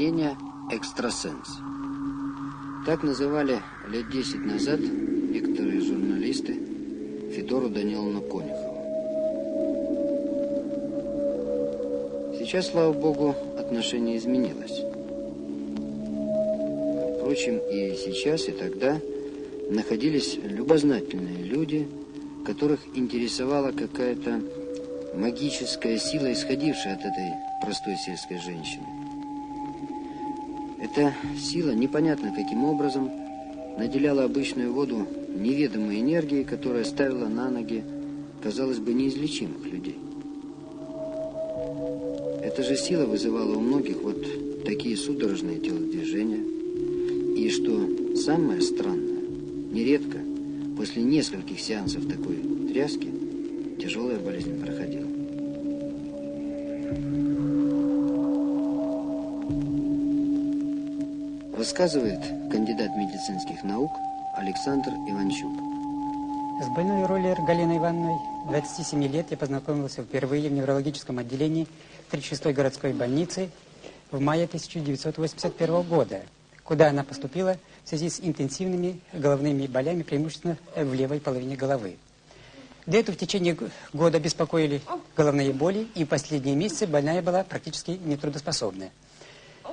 Сеня экстрасенс. Так называли лет десять назад некоторые журналисты Федору Даниловну Конюхову. Сейчас, слава богу, отношение изменилось. Впрочем, и сейчас, и тогда находились любознательные люди, которых интересовала какая-то магическая сила, исходившая от этой простой сельской женщины. Эта сила непонятно каким образом наделяла обычную воду неведомой энергией, которая ставила на ноги, казалось бы, неизлечимых людей. Эта же сила вызывала у многих вот такие судорожные телодвижения. И что самое странное, нередко после нескольких сеансов такой тряски тяжелая болезнь проходила. Рассказывает кандидат медицинских наук Александр Иванчук. С больной Роллер Галиной Ивановной 27 лет я познакомился впервые в неврологическом отделении 36-й городской больницы в мае 1981 года, куда она поступила в связи с интенсивными головными болями, преимущественно в левой половине головы. До этого в течение года беспокоили головные боли, и в последние месяцы больная была практически нетрудоспособная.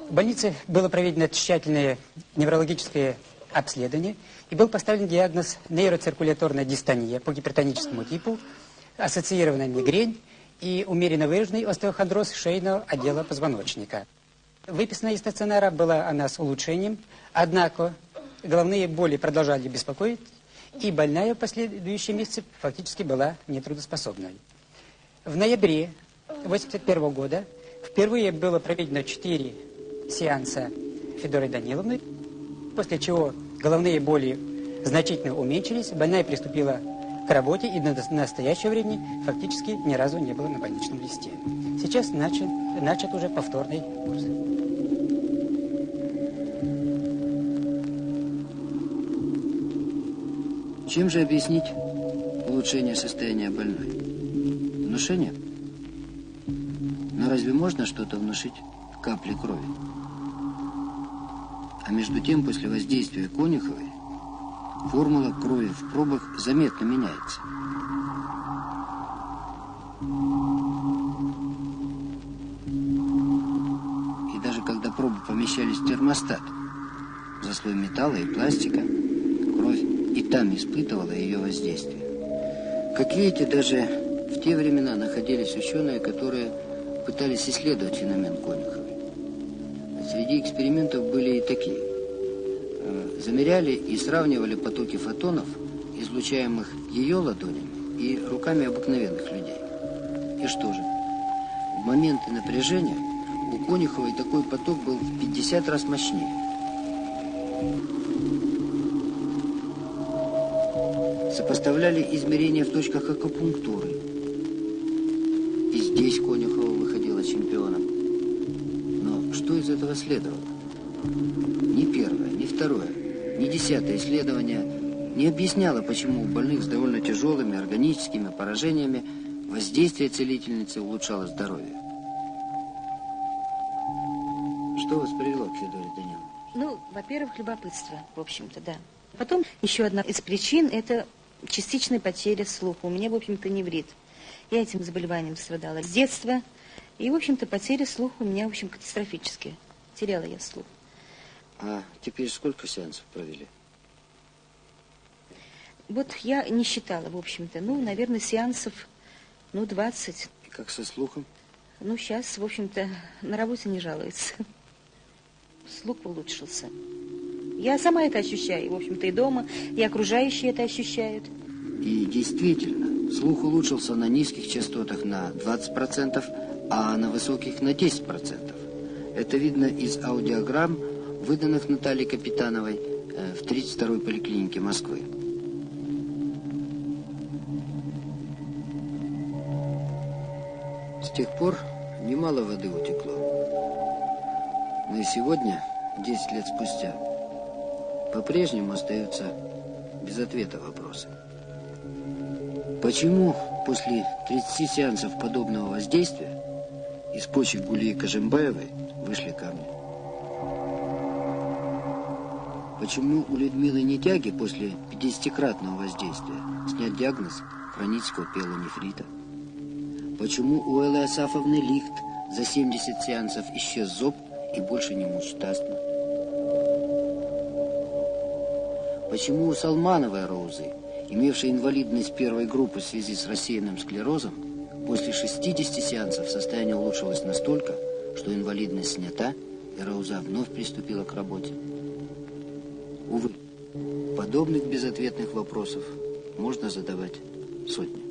В больнице было проведено тщательное неврологическое обследование, и был поставлен диагноз нейроциркуляторная дистония по гипертоническому типу, ассоциированная мигрень и умеренно выраженный остеохондроз шейного отдела позвоночника. Выписана из стационара была она с улучшением, однако головные боли продолжали беспокоить, и больная в последующие месяцы фактически была нетрудоспособной. В ноябре 1981 года впервые было проведено 4 сеанса Федорой Даниловны, после чего головные боли значительно уменьшились, больная приступила к работе и до настоящего времени фактически ни разу не было на больничном листе. Сейчас начат, начат уже повторный курс. Чем же объяснить улучшение состояния больной? Внушение? Но разве можно что-то внушить капли крови? А между тем, после воздействия Конюховой, формула крови в пробах заметно меняется. И даже когда пробы помещались в термостат, за слой металла и пластика, кровь и там испытывала ее воздействие. Как видите, даже в те времена находились ученые, которые пытались исследовать феномен Конюховой. Среди экспериментов были и такие. Э, замеряли и сравнивали потоки фотонов, излучаемых ее ладонями и руками обыкновенных людей. И что же? В моменты напряжения у Конюховой такой поток был в 50 раз мощнее. Сопоставляли измерения в точках акупунктуры. И здесь Конюхова выходила чемпионом что из этого следовало? Ни первое, ни второе, ни десятое исследование не объясняло, почему у больных с довольно тяжелыми органическими поражениями воздействие целительницы улучшало здоровье. Что вас привело к Федоре Даниловне? Ну, во-первых, любопытство, в общем-то, да. Потом еще одна из причин – это частичная потеря слуха. У меня, в общем-то, неврит. Я этим заболеванием страдала с детства – и, в общем-то, потеря слуха у меня, в общем, катастрофические. Теряла я слух. А теперь сколько сеансов провели? Вот я не считала, в общем-то. Ну, наверное, сеансов, ну, 20. И как со слухом? Ну, сейчас, в общем-то, на работе не жалуется. Слух улучшился. Я сама это ощущаю, в общем-то, и дома, и окружающие это ощущают. И действительно, слух улучшился на низких частотах на 20%, а на высоких на 10%. Это видно из аудиограмм, выданных Натальей Капитановой э, в 32-й поликлинике Москвы. С тех пор немало воды утекло. Но и сегодня, 10 лет спустя, по-прежнему остаются без ответа вопросы. Почему после 30 сеансов подобного воздействия из почек Гулии Кожембаевой вышли камни. Почему у Людмилы Нетяги после 50-кратного воздействия снят диагноз хронического пелонефрита? Почему у Эллы Асафовны Лихт за 70 сеансов исчез зуб и больше не мучит астма? Почему у Салмановой Розы, имевшей инвалидность первой группы в связи с рассеянным склерозом, после 60 сеансов состояние улучшилось настолько, что инвалидность снята, и Рауза вновь приступила к работе? Увы, подобных безответных вопросов можно задавать сотни.